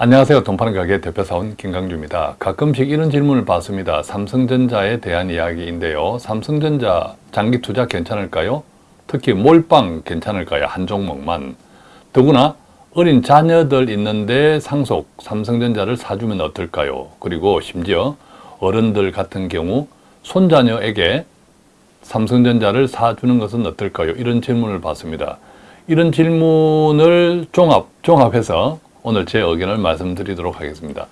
안녕하세요. 돈파는 가게 대표사원 김강주입니다. 가끔씩 이런 질문을 받습니다. 삼성전자에 대한 이야기인데요. 삼성전자 장기 투자 괜찮을까요? 특히 몰빵 괜찮을까요? 한 종목만. 더구나 어린 자녀들 있는데 상속 삼성전자를 사주면 어떨까요? 그리고 심지어 어른들 같은 경우 손자녀에게 삼성전자를 사주는 것은 어떨까요? 이런 질문을 받습니다. 이런 질문을 종합, 종합해서 오늘 제 의견을 말씀드리도록 하겠습니다.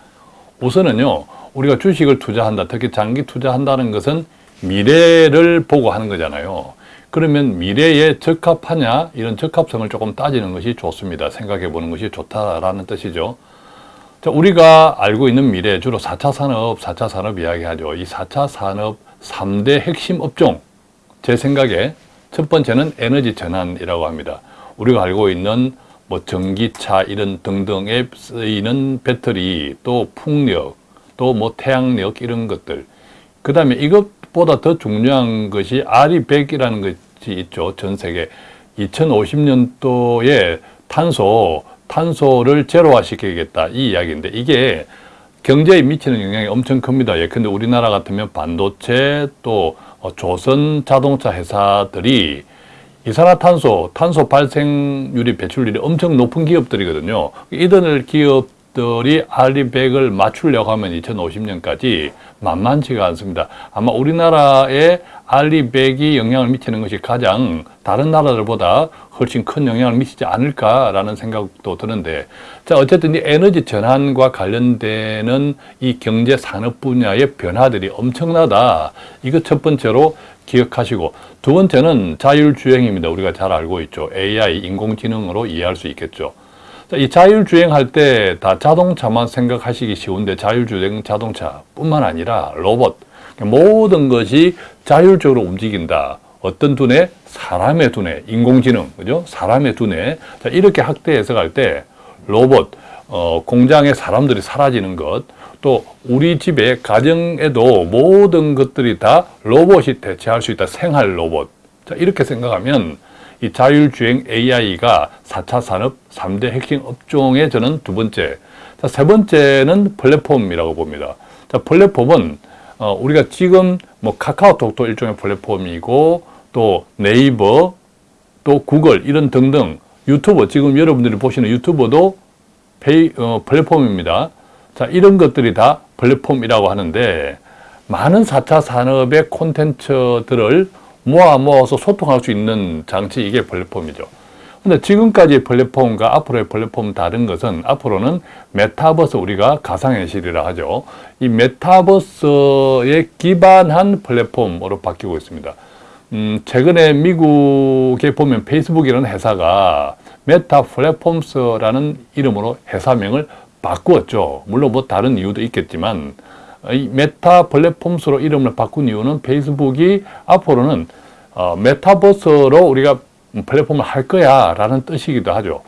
우선은요, 우리가 주식을 투자한다, 특히 장기 투자한다는 것은 미래를 보고 하는 거잖아요. 그러면 미래에 적합하냐, 이런 적합성을 조금 따지는 것이 좋습니다. 생각해 보는 것이 좋다라는 뜻이죠. 자, 우리가 알고 있는 미래, 주로 4차 산업, 4차 산업 이야기하죠. 이 4차 산업 3대 핵심 업종, 제 생각에 첫 번째는 에너지 전환이라고 합니다. 우리가 알고 있는 뭐 전기차 이런 등등에 쓰이는 배터리 또 풍력 또 뭐 태양력 이런 것들. 그 다음에 이것보다 더 중요한 것이 RE100이라는 것이 있죠 전 세계. 2050년도에 탄소 탄소를 제로화 시키겠다 이 이야기인데 이게 경제에 미치는 영향이 엄청 큽니다. 예컨대 우리나라 같으면 반도체 또 조선 자동차 회사들이 이산화탄소, 탄소 발생률이 배출률이 엄청 높은 기업들이거든요. 이들 기업 들이 알리백을 맞추려고 하면 2050년까지 만만치가 않습니다. 아마 우리나라에 알리백이 영향을 미치는 것이 가장 다른 나라들보다 훨씬 큰 영향을 미치지 않을까라는 생각도 드는데 자 어쨌든 이 에너지 전환과 관련되는 이 경제 산업 분야의 변화들이 엄청나다. 이거 첫 번째로 기억하시고 두 번째는 자율주행입니다. 우리가 잘 알고 있죠. AI, 인공지능으로 이해할 수 있겠죠. 이 자율주행할 때 다 자동차만 생각하시기 쉬운데 자율주행 자동차뿐만 아니라 로봇, 모든 것이 자율적으로 움직인다. 어떤 두뇌? 사람의 두뇌, 인공지능, 그죠? 사람의 두뇌. 자, 이렇게 확대 해석할 때 로봇, 어, 공장에 사람들이 사라지는 것, 또 우리 집에 가정에도 모든 것들이 다 로봇이 대체할 수 있다. 생활 로봇. 자, 이렇게 생각하면 이 자율주행 AI가 4차 산업 3대 핵심 업종의 저는 두 번째. 자, 세 번째는 플랫폼이라고 봅니다. 자, 플랫폼은 어, 우리가 지금 뭐 카카오톡도 일종의 플랫폼이고 또 네이버 또 구글 이런 등등 유튜브 지금 여러분들이 보시는 유튜브도 페이, 어, 플랫폼입니다. 자, 이런 것들이 다 플랫폼이라고 하는데 많은 4차 산업의 콘텐츠들을 모아 모아서 소통할 수 있는 장치 이게 플랫폼이죠. 근데 지금까지 플랫폼과 앞으로의 플랫폼 다른 것은 앞으로는 메타버스 우리가 가상현실이라 하죠. 이 메타버스에 기반한 플랫폼으로 바뀌고 있습니다. 음, 최근에 미국에 보면 페이스북이라는 회사가 메타 플랫폼스라는 이름으로 회사명을 바꾸었죠. 물론 뭐 다른 이유도 있겠지만 이 메타 플랫폼스로 이름을 바꾼 이유는 페이스북이 앞으로는 어, 메타버스로 우리가 플랫폼을 할 거야 라는 뜻이기도 하죠.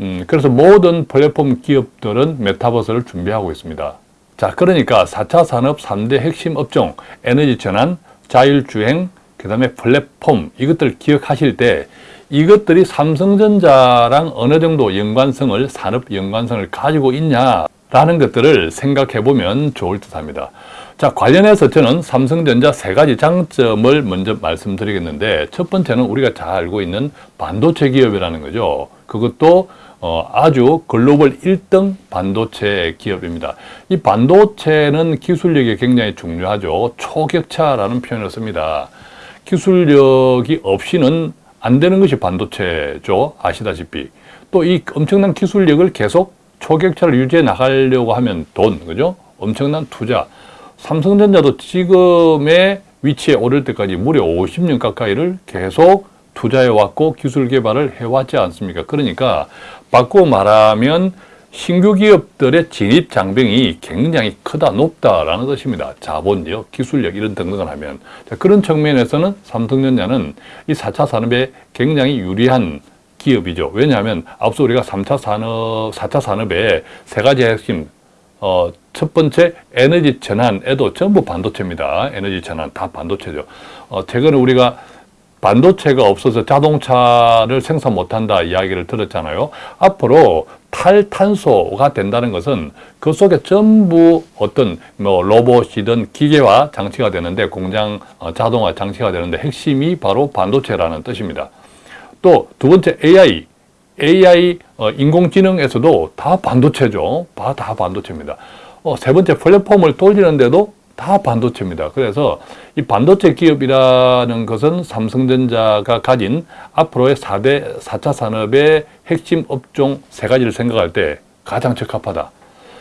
음, 그래서 모든 플랫폼 기업들은 메타버스를 준비하고 있습니다. 자, 그러니까 4차 산업 3대 핵심 업종, 에너지 전환, 자율주행, 그 다음에 플랫폼 이것들 기억하실 때 이것들이 삼성전자랑 어느 정도 연관성을 산업 연관성을 가지고 있냐 라는 것들을 생각해 보면 좋을 듯 합니다. 자 관련해서 저는 삼성전자 세 가지 장점을 먼저 말씀드리겠는데 첫 번째는 우리가 잘 알고 있는 반도체 기업이라는 거죠. 그것도 어, 아주 글로벌 1등 반도체 기업입니다. 이 반도체는 기술력이 굉장히 중요하죠. 초격차라는 표현을 씁니다. 기술력이 없이는 안 되는 것이 반도체죠. 아시다시피. 또 이 엄청난 기술력을 계속 초격차를 유지해 나가려고 하면 돈, 그죠? 엄청난 투자. 삼성전자도 지금의 위치에 오를 때까지 무려 50년 가까이를 계속 투자해왔고 기술 개발을 해왔지 않습니까? 그러니까 바꾸고 말하면 신규 기업들의 진입 장벽이 굉장히 크다, 높다라는 뜻입니다. 자본력, 기술력 이런 등등을 하면 자, 그런 측면에서는 삼성전자는 이 4차 산업에 굉장히 유리한 기업이죠. 왜냐하면 앞서 우리가 3차 산업, 4차 산업의 세 가지 핵심 어, 첫 번째 에너지 전환에도 전부 반도체입니다. 에너지 전환 다 반도체죠. 어, 최근에 우리가 반도체가 없어서 자동차를 생산 못한다 이야기를 들었잖아요. 앞으로 탈탄소가 된다는 것은 그 속에 전부 어떤 뭐 로봇이든 기계화 장치가 되는데 공장 어, 자동화 장치가 되는데 핵심이 바로 반도체라는 뜻입니다. 또 두 번째 AI, AI 어, 인공지능에서도 다 반도체죠. 다, 다 반도체입니다. 어, 세 번째 플랫폼을 돌리는데도 다 반도체입니다. 그래서 이 반도체 기업이라는 것은 삼성전자가 가진 앞으로의 4대, 4차 산업의 핵심 업종 세 가지를 생각할 때 가장 적합하다.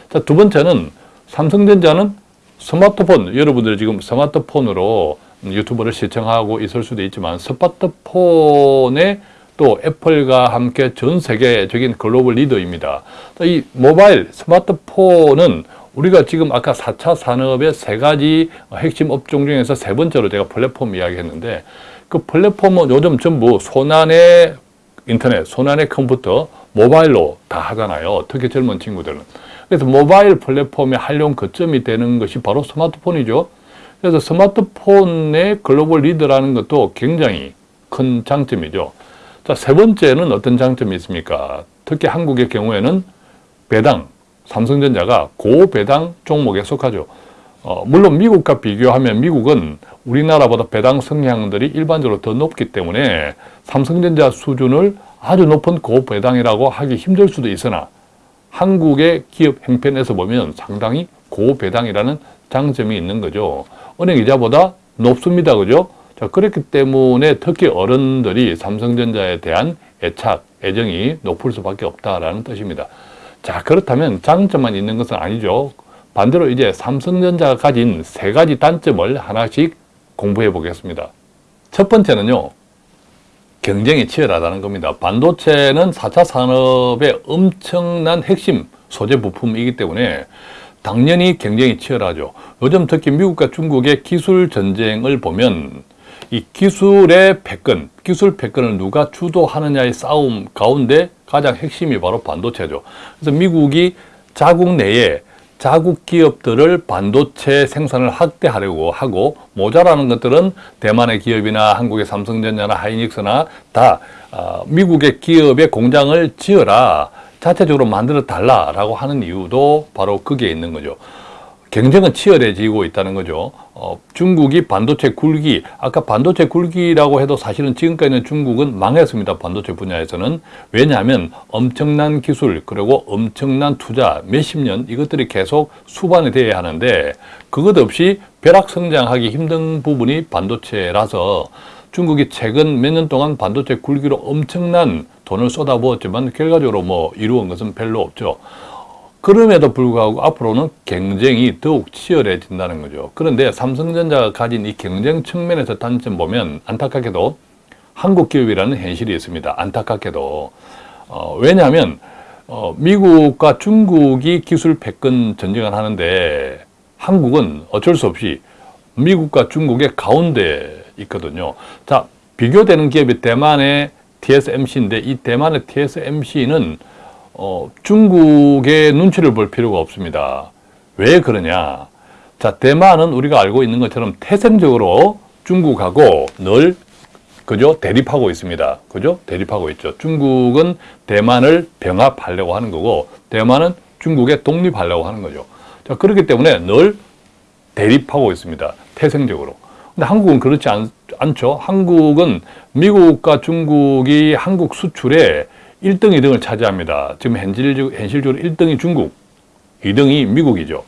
자, 두 번째는 삼성전자는 스마트폰, 여러분들이 지금 스마트폰으로 유튜브를 시청하고 있을 수도 있지만 스마트폰에 또 애플과 함께 전 세계적인 글로벌 리더입니다. 이 모바일 스마트폰은 우리가 지금 아까 4차 산업의 세 가지 핵심 업종 중에서 세 번째로 제가 플랫폼 이야기했는데 그 플랫폼은 요즘 전부 손안의 인터넷, 손안의 컴퓨터, 모바일로 다 하잖아요. 특히 젊은 친구들은. 그래서 모바일 플랫폼의 활용 거점이 되는 것이 바로 스마트폰이죠. 그래서 스마트폰의 글로벌 리더라는 것도 굉장히 큰 장점이죠. 자, 세 번째는 어떤 장점이 있습니까? 특히 한국의 경우에는 배당, 삼성전자가 고배당 종목에 속하죠. 어, 물론 미국과 비교하면 미국은 우리나라보다 배당 성향들이 일반적으로 더 높기 때문에 삼성전자 수준을 아주 높은 고배당이라고 하기 힘들 수도 있으나 한국의 기업 행편에서 보면 상당히 고배당이라는 장점이 있는 거죠. 은행이자보다 높습니다. 그죠? 자, 그렇기 때문에 특히 어른들이 삼성전자에 대한 애착, 애정이 높을 수밖에 없다라는 뜻입니다. 자, 그렇다면 장점만 있는 것은 아니죠. 반대로 이제 삼성전자가 가진 세 가지 단점을 하나씩 공부해 보겠습니다. 첫 번째는요, 경쟁이 치열하다는 겁니다. 반도체는 4차 산업의 엄청난 핵심 소재 부품이기 때문에 당연히 경쟁이 치열하죠. 요즘 특히 미국과 중국의 기술 전쟁을 보면 이 기술의 패권, 기술 패권을 누가 주도하느냐의 싸움 가운데 가장 핵심이 바로 반도체죠. 그래서 미국이 자국 내에 자국 기업들을 반도체 생산을 확대하려고 하고 모자라는 것들은 대만의 기업이나 한국의 삼성전자나 하이닉스나 다 어, 미국의 기업의 공장을 지어라 자체적으로 만들어 달라라고 하는 이유도 바로 거기에 있는 거죠. 경쟁은 치열해지고 있다는 거죠. 어, 중국이 반도체 굴기, 아까 반도체 굴기라고 해도 사실은 지금까지는 중국은 망했습니다. 반도체 분야에서는. 왜냐하면 엄청난 기술, 그리고 엄청난 투자, 몇십 년 이것들이 계속 수반이 돼야 하는데 그것 없이 벼락 성장하기 힘든 부분이 반도체라서 중국이 최근 몇 년 동안 반도체 굴기로 엄청난 돈을 쏟아부었지만 결과적으로 뭐 이루은 것은 별로 없죠. 그럼에도 불구하고 앞으로는 경쟁이 더욱 치열해진다는 거죠. 그런데 삼성전자가 가진 이 경쟁 측면에서 단점 보면 안타깝게도 한국 기업이라는 현실이 있습니다. 안타깝게도. 어, 왜냐하면 어, 미국과 중국이 기술 패권 전쟁을 하는데 한국은 어쩔 수 없이 미국과 중국의 가운데 있거든요. 자, 비교되는 기업이 대만의 TSMC인데 이 대만의 TSMC는 어, 중국의 눈치를 볼 필요가 없습니다. 왜 그러냐? 자, 대만은 우리가 알고 있는 것처럼 태생적으로 중국하고 늘 그죠? 대립하고 있습니다. 그죠? 대립하고 있죠. 중국은 대만을 병합하려고 하는 거고 대만은 중국에 독립하려고 하는 거죠. 자, 그렇기 때문에 늘 대립하고 있습니다. 태생적으로. 근데 한국은 그렇지 않, 않죠. 한국은 미국과 중국이 한국 수출에 1등, 2등을 차지합니다. 지금 현실적, 현실적으로 1등이 중국, 2등이 미국이죠.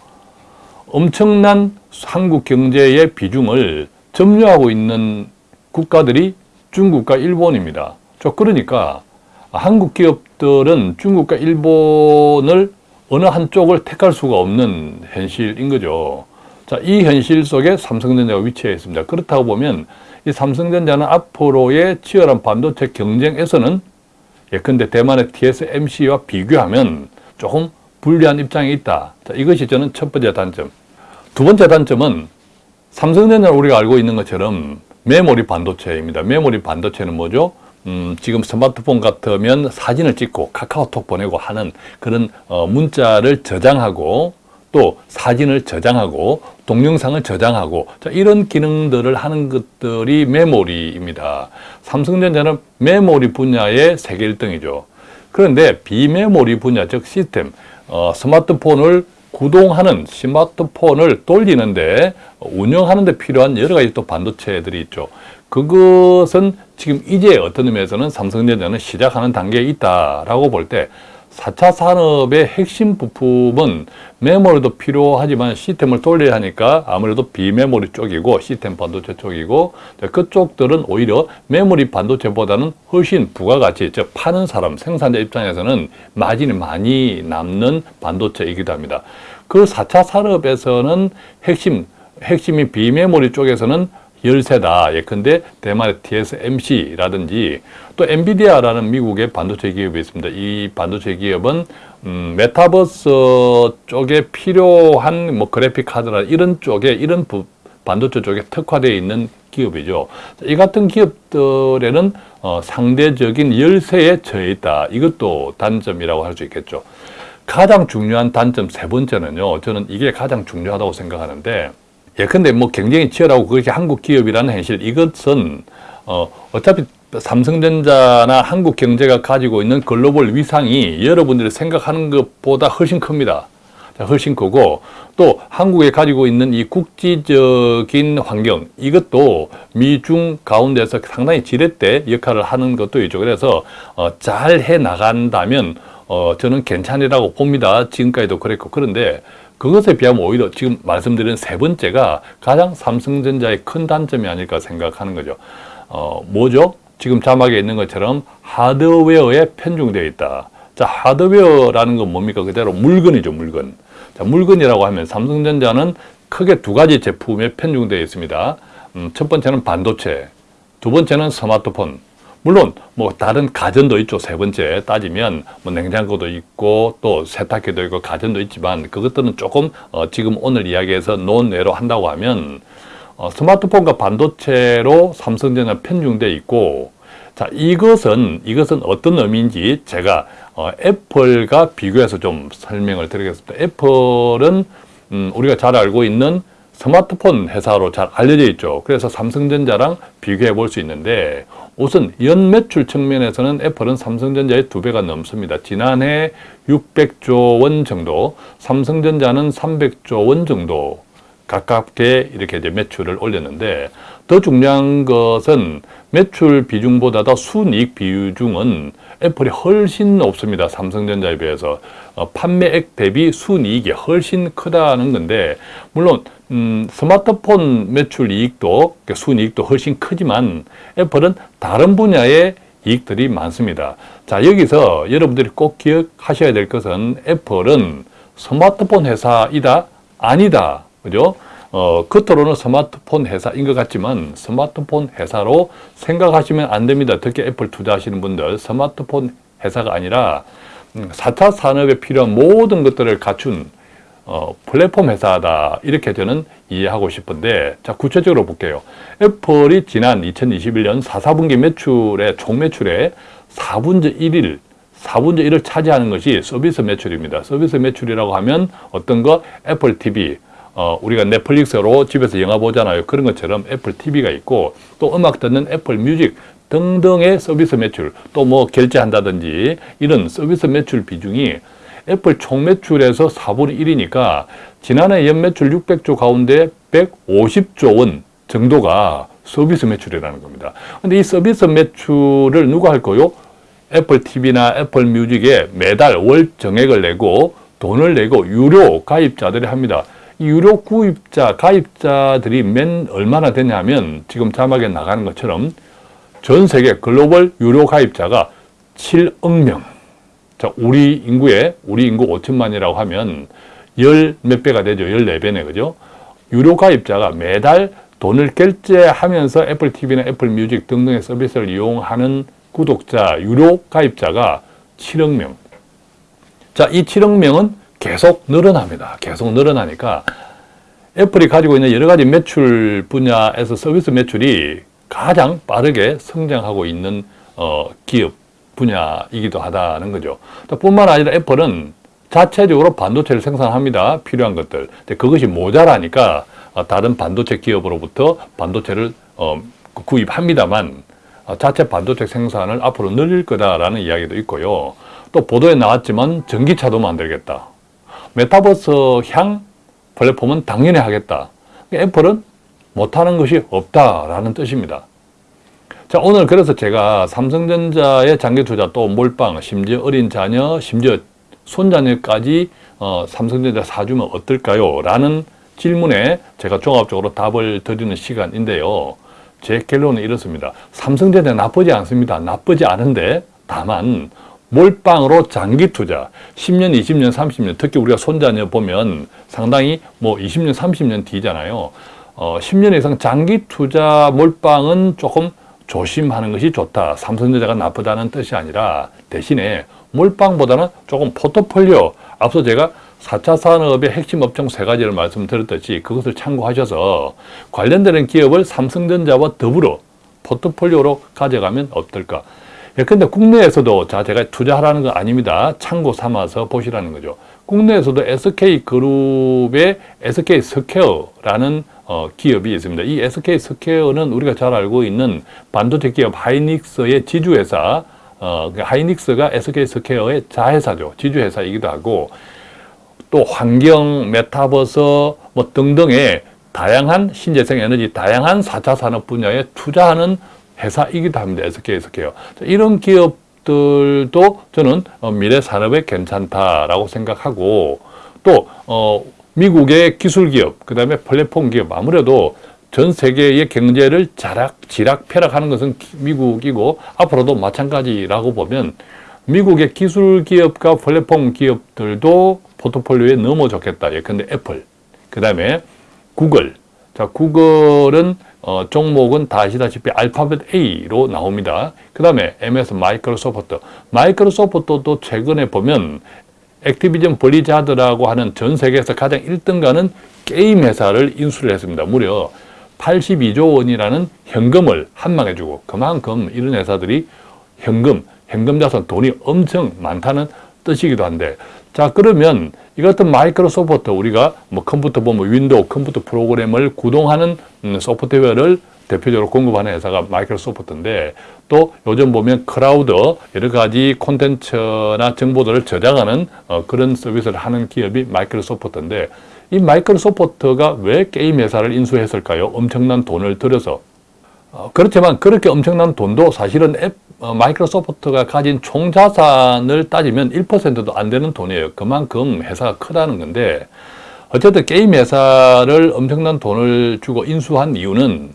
엄청난 한국 경제의 비중을 점유하고 있는 국가들이 중국과 일본입니다. 저 그러니까 한국 기업들은 중국과 일본을 어느 한쪽을 택할 수가 없는 현실인 거죠. 자, 이 현실 속에 삼성전자가 위치해 있습니다. 그렇다고 보면 이 삼성전자는 앞으로의 치열한 반도체 경쟁에서는 예컨대 대만의 TSMC와 비교하면 조금 불리한 입장에 있다. 자, 이것이 저는 첫 번째 단점. 두 번째 단점은 삼성전자는 우리가 알고 있는 것처럼 메모리 반도체입니다. 메모리 반도체는 뭐죠? 음, 지금 스마트폰 같으면 사진을 찍고 카카오톡 보내고 하는 그런 어, 문자를 저장하고 또 사진을 저장하고 동영상을 저장하고 자, 이런 기능들을 하는 것들이 메모리입니다. 삼성전자는 메모리 분야의 세계 1등이죠. 그런데 비메모리 분야 즉 시스템 어, 스마트폰을 구동하는 스마트폰을 돌리는데 운영하는 데 필요한 여러 가지 또 반도체들이 있죠. 그것은 지금 이제 어떤 의미에서는 삼성전자는 시작하는 단계에 있다라고 볼때 4차 산업의 핵심 부품은 메모리도 필요하지만 시스템을 돌려야 하니까 아무래도 비메모리 쪽이고 시스템 반도체 쪽이고 그쪽들은 오히려 메모리 반도체보다는 훨씬 부가가치, 즉 파는 사람, 생산자 입장에서는 마진이 많이 남는 반도체이기도 합니다. 그 4차 산업에서는 핵심, 핵심이 비메모리 쪽에서는 열세다. 예컨대 대만의 TSMC라든지 또 엔비디아라는 미국의 반도체 기업이 있습니다. 이 반도체 기업은 음, 메타버스 쪽에 필요한 뭐 그래픽 카드나 이런 쪽에 이런 부, 반도체 쪽에 특화되어 있는 기업이죠. 이 같은 기업들에는 어, 상대적인 열세에 처해 있다. 이것도 단점이라고 할 수 있겠죠. 가장 중요한 단점 세 번째는요. 저는 이게 가장 중요하다고 생각하는데 예컨대 뭐 경쟁이 치열하고 그렇게 한국 기업이라는 현실 이것은 어, 어차피 삼성전자나 한국 경제가 가지고 있는 글로벌 위상이 여러분들이 생각하는 것보다 훨씬 큽니다. 훨씬 크고 또 한국에 가지고 있는 이 국지적인 환경 이것도 미중 가운데서 상당히 지렛대 역할을 하는 것도 있죠. 그래서 어, 잘 해 나간다면 어, 저는 괜찮으라고 봅니다. 지금까지도 그랬고 그런데 그것에 비하면 오히려 지금 말씀드린 세 번째가 가장 삼성전자의 큰 단점이 아닐까 생각하는 거죠. 어, 뭐죠? 지금 자막에 있는 것처럼 하드웨어에 편중되어 있다. 자, 하드웨어라는 건 뭡니까? 그대로 물건이죠, 물건. 자, 물건이라고 하면 삼성전자는 크게 두 가지 제품에 편중되어 있습니다. 음, 첫 번째는 반도체, 두 번째는 스마트폰, 물론 뭐 다른 가전도 있죠. 세 번째 따지면 뭐 냉장고도 있고 또 세탁기도 있고 가전도 있지만 그것들은 조금 어 지금 오늘 이야기에서 논외로 한다고 하면 어 스마트폰과 반도체로 삼성전자 편중돼 있고 자 이것은 이것은 어떤 의미인지 제가 어 애플과 비교해서 좀 설명을 드리겠습니다. 애플은 음 우리가 잘 알고 있는 스마트폰 회사로 잘 알려져 있죠. 그래서 삼성전자랑 비교해 볼 수 있는데 우선 연 매출 측면에서는 애플은 삼성전자의 두 배가 넘습니다. 지난해 600조 원 정도, 삼성전자는 300조 원 정도 가깝게 이렇게 이제 매출을 올렸는데 더 중요한 것은 매출 비중보다도 순이익 비중은 애플이 훨씬 높습니다. 삼성전자에 비해서 어, 판매액 대비 순이익이 훨씬 크다는 건데 물론 음, 스마트폰 매출 이익도 순이익도 훨씬 크지만 애플은 다른 분야의 이익들이 많습니다. 자 여기서 여러분들이 꼭 기억하셔야 될 것은 애플은 스마트폰 회사이다 아니다 그죠? 어, 겉으로는 스마트폰 회사인 것 같지만 스마트폰 회사로 생각하시면 안 됩니다. 특히 애플 투자하시는 분들 스마트폰 회사가 아니라 4차 음, 산업에 필요한 모든 것들을 갖춘 어, 플랫폼 회사다 이렇게 저는 이해하고 싶은데 자 구체적으로 볼게요. 애플이 지난 2021년 4, 4분기 매출의 총 매출의 4분의 1일 4분의 1을 차지하는 것이 서비스 매출입니다. 서비스 매출이라고 하면 어떤 거 애플 TV 어, 우리가 넷플릭스로 집에서 영화 보잖아요. 그런 것처럼 애플 TV가 있고 또 음악 듣는 애플 뮤직 등등의 서비스 매출 또 뭐 결제한다든지 이런 서비스 매출 비중이 애플 총 매출에서 4분의 1이니까 지난해 연매출 600조 가운데 150조 원 정도가 서비스 매출이라는 겁니다. 근데 이 서비스 매출을 누가 할 거요? 애플 TV나 애플 뮤직에 매달 월 정액을 내고 돈을 내고 유료 가입자들이 합니다. 유료 구입자, 가입자들이 맨 얼마나 되냐면 지금 자막에 나가는 것처럼 전 세계 글로벌 유료 가입자가 7억 명. 자, 우리 인구에, 우리 인구 5천만이라고 하면 열 몇 배가 되죠. 14배네, 그죠? 유료 가입자가 매달 돈을 결제하면서 애플 TV나 애플 뮤직 등등의 서비스를 이용하는 구독자, 유료 가입자가 7억 명. 자, 이 7억 명은 계속 늘어납니다. 계속 늘어나니까 애플이 가지고 있는 여러 가지 매출 분야에서 서비스 매출이 가장 빠르게 성장하고 있는 어, 기업 분야이기도 하다는 거죠. 뿐만 아니라 애플은 자체적으로 반도체를 생산합니다. 필요한 것들. 그것이 모자라니까 어, 다른 반도체 기업으로부터 반도체를 어, 구입합니다만 어, 자체 반도체 생산을 앞으로 늘릴 거다라는 이야기도 있고요. 또 보도에 나왔지만 전기차도 만들겠다. 메타버스 향 플랫폼은 당연히 하겠다. 애플은 못하는 것이 없다라는 뜻입니다. 자, 오늘 그래서 제가 삼성전자의 장기 투자 또 몰빵, 심지어 어린 자녀, 심지어 손자녀까지 어, 삼성전자 사주면 어떨까요? 라는 질문에 제가 종합적으로 답을 드리는 시간인데요. 제 결론은 이렇습니다. 삼성전자 나쁘지 않습니다. 나쁘지 않은데 다만 몰빵으로 장기 투자 10년, 20년, 30년 특히 우리가 손자녀 보면 상당히 뭐 20년, 30년 뒤잖아요. 어, 10년 이상 장기 투자 몰빵은 조금 조심하는 것이 좋다. 삼성전자가 나쁘다는 뜻이 아니라 대신에 몰빵보다는 조금 포트폴리오 앞서 제가 4차 산업의 핵심 업종 세 가지를 말씀드렸듯이 그것을 참고하셔서 관련되는 기업을 삼성전자와 더불어 포트폴리오로 가져가면 어떨까? 예컨대 국내에서도 자 제가 투자하라는 건 아닙니다. 참고 삼아서 보시라는 거죠. 국내에서도 SK그룹의 SK 스퀘어라는 어, 기업이 있습니다. 이 SK 스퀘어는 우리가 잘 알고 있는 반도체 기업 하이닉스의 지주회사 어, 그 하이닉스가 SK 스퀘어의 자회사죠. 지주회사이기도 하고 또 환경, 메타버스 뭐 등등의 다양한 신재생 에너지, 다양한 4차 산업 분야에 투자하는 회사이기도 합니다. SK 스퀘어. 이런 기업들도 저는 어, 미래 산업에 괜찮다라고 생각하고 또 어, 미국의 기술 기업, 그 다음에 플랫폼 기업 아무래도 전 세계의 경제를 쥐락, 쥐락펴락하는 것은 미국이고 앞으로도 마찬가지라고 보면 미국의 기술 기업과 플랫폼 기업들도 포트폴리오에 좋겠다. 예컨대 애플, 그 다음에 구글. 자, 구글은 어, 종목은 다 아시다시피 알파벳 A로 나옵니다. 그 다음에 MS 마이크로소프트. 마이크로소프트도 최근에 보면 액티비전 블리자드라고 하는 전 세계에서 가장 1등가는 게임 회사를 인수를 했습니다. 무려 82조 원이라는 현금을 한방에 주고 그만큼 이런 회사들이 현금, 현금 자산 돈이 엄청 많다는 뜻이기도 한데 자 그러면 이 같은 마이크로소프트 우리가 뭐 컴퓨터 보면 윈도우 컴퓨터 프로그램을 구동하는 음, 소프트웨어를 대표적으로 공급하는 회사가 마이크로소프트인데 또 요즘 보면 클라우드 여러 가지 콘텐츠나 정보들을 저장하는 어, 그런 서비스를 하는 기업이 마이크로소프트인데 이 마이크로소프트가 왜 게임 회사를 인수했을까요? 엄청난 돈을 들여서 어, 그렇지만 그렇게 엄청난 돈도 사실은 앱, 어, 마이크로소프트가 가진 총 자산을 따지면 1%도 안 되는 돈이에요. 그만큼 회사가 크다는 건데 어쨌든 게임 회사를 엄청난 돈을 주고 인수한 이유는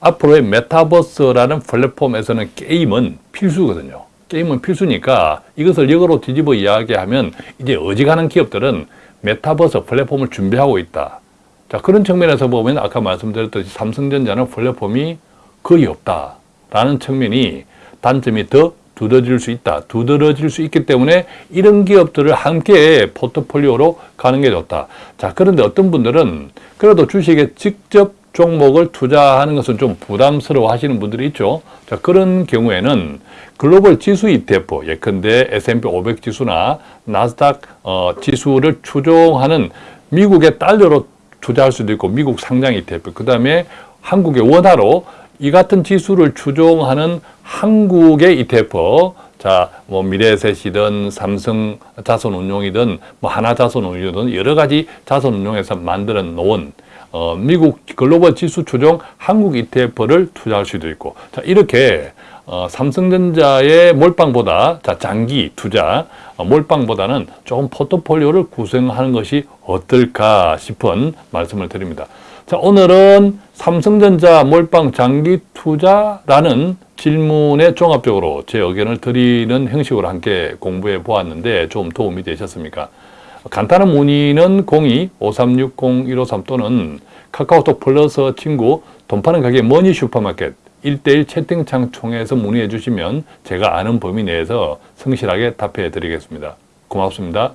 앞으로의 메타버스라는 플랫폼에서는 게임은 필수거든요. 게임은 필수니까 이것을 역으로 뒤집어 이야기하면 이제 어지간한 기업들은 메타버스 플랫폼을 준비하고 있다. 자 그런 측면에서 보면 아까 말씀드렸듯이 삼성전자는 플랫폼이 거의 없다라는 측면이 단점이 더 두드러질 수 있다. 두드러질 수 있기 때문에 이런 기업들을 함께 포트폴리오로 가는 게 좋다. 자 그런데 어떤 분들은 그래도 주식에 직접 종목을 투자하는 것은 좀 부담스러워 하시는 분들이 있죠. 자, 그런 경우에는 글로벌 지수 ETF, 예컨대 S&P 500 지수나 나스닥 어, 지수를 추종하는 미국의 달러로 투자할 수도 있고 미국 상장 ETF, 그 다음에 한국의 원화로 이 같은 지수를 추종하는 한국의 ETF, 자, 뭐 미래에셋이든 삼성 자산운용이든 뭐 하나자산운용이든 여러 가지 자산운용에서 만들어 놓은 어, 미국 글로벌 지수 추종 한국 ETF를 투자할 수도 있고 자 이렇게 어, 삼성전자의 몰빵보다 자 장기 투자 어, 몰빵보다는 조금 포트폴리오를 구성하는 것이 어떨까 싶은 말씀을 드립니다. 자 오늘은 삼성전자 몰빵 장기 투자라는 질문에 종합적으로 제 의견을 드리는 형식으로 함께 공부해 보았는데 좀 도움이 되셨습니까? 간단한 문의는 02-5360-153 또는 카카오톡 플러스 친구 돈 파는 가게 머니 슈퍼마켓 1대1 채팅창 통해서 문의해 주시면 제가 아는 범위 내에서 성실하게 답해 드리겠습니다. 고맙습니다.